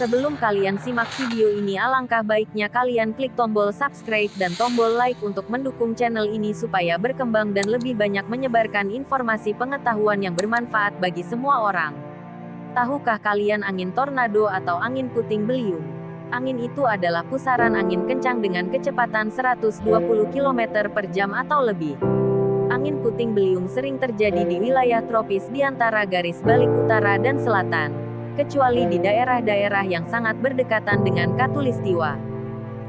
Sebelum kalian simak video ini alangkah baiknya kalian klik tombol subscribe dan tombol like untuk mendukung channel ini supaya berkembang dan lebih banyak menyebarkan informasi pengetahuan yang bermanfaat bagi semua orang. Tahukah kalian angin tornado atau angin puting beliung? Angin itu adalah pusaran angin kencang dengan kecepatan 120 km per jam atau lebih. Angin puting beliung sering terjadi di wilayah tropis di antara garis balik utara dan selatan, kecuali di daerah-daerah yang sangat berdekatan dengan katulistiwa.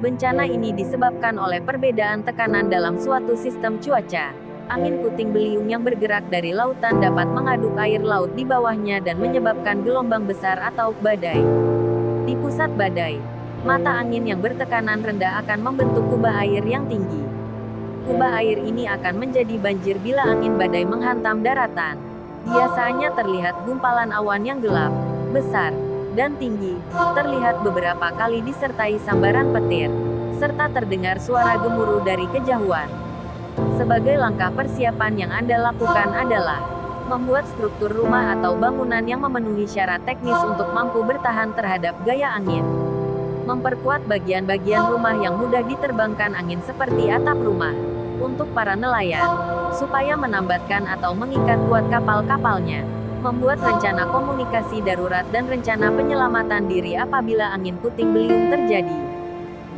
Bencana ini disebabkan oleh perbedaan tekanan dalam suatu sistem cuaca. Angin puting beliung yang bergerak dari lautan dapat mengaduk air laut di bawahnya dan menyebabkan gelombang besar atau badai. Di pusat badai, mata angin yang bertekanan rendah akan membentuk kubah air yang tinggi. Kubah air ini akan menjadi banjir bila angin badai menghantam daratan. Biasanya terlihat gumpalan awan yang gelap, besar, dan tinggi, terlihat beberapa kali disertai sambaran petir, serta terdengar suara gemuruh dari kejauhan. Sebagai langkah persiapan yang Anda lakukan adalah membuat struktur rumah atau bangunan yang memenuhi syarat teknis untuk mampu bertahan terhadap gaya angin. Memperkuat bagian-bagian rumah yang mudah diterbangkan angin seperti atap rumah untuk para nelayan, supaya menambatkan atau mengikat kuat kapal-kapalnya, membuat rencana komunikasi darurat dan rencana penyelamatan diri apabila angin puting beliung terjadi.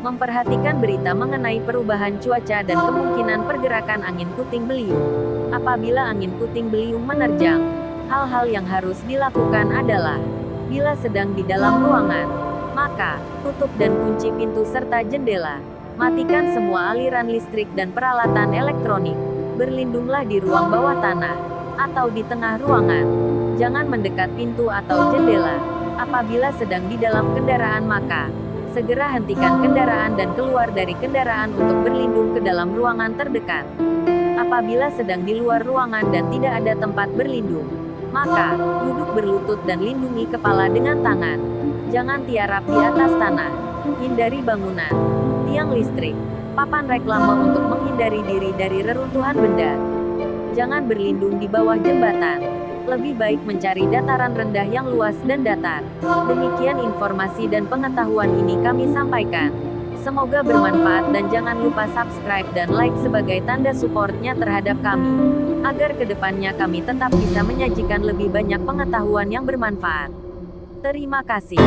Memperhatikan berita mengenai perubahan cuaca dan kemungkinan pergerakan angin puting beliung. Apabila angin puting beliung menerjang, hal-hal yang harus dilakukan adalah bila sedang di dalam ruangan, maka tutup dan kunci pintu serta jendela. Matikan semua aliran listrik dan peralatan elektronik. Berlindunglah di ruang bawah tanah atau di tengah ruangan. Jangan mendekat pintu atau jendela. Apabila sedang di dalam kendaraan maka segera hentikan kendaraan dan keluar dari kendaraan untuk berlindung ke dalam ruangan terdekat. Apabila sedang di luar ruangan dan tidak ada tempat berlindung, maka duduk berlutut dan lindungi kepala dengan tangan. Jangan tiarap di atas tanah. Hindari bangunan, tiang listrik, papan reklame untuk menghindari diri dari reruntuhan benda. Jangan berlindung di bawah jembatan. Lebih baik mencari dataran rendah yang luas dan datar. Demikian informasi dan pengetahuan ini kami sampaikan. Semoga bermanfaat dan jangan lupa subscribe dan like sebagai tanda supportnya terhadap kami. Agar ke depannya kami tetap bisa menyajikan lebih banyak pengetahuan yang bermanfaat. Terima kasih.